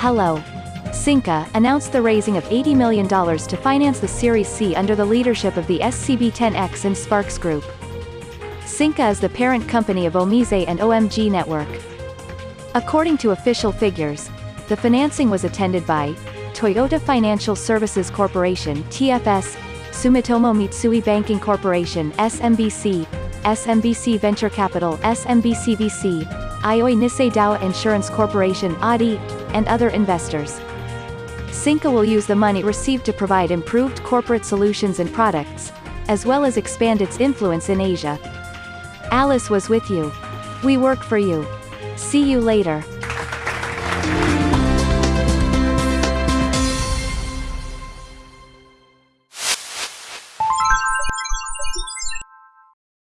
Hello. Synqa announced the raising of $80 million to finance the Series C under the leadership of the SCB10X and SPARX Group. Synqa is the parent company of Omise and OMG Network. According to official figures, the financing was attended by Toyota Financial Services Corporation TFS, Sumitomo Mitsui Banking Corporation SMBC, SMBC Venture Capital SMBCVC, Aioi Nissay Dowa Insurance Corporation ADI, and other investors. Synqa will use the money received to provide improved corporate solutions and products, as well as expand its influence in Asia. Alice was with you. We work for you. See you later.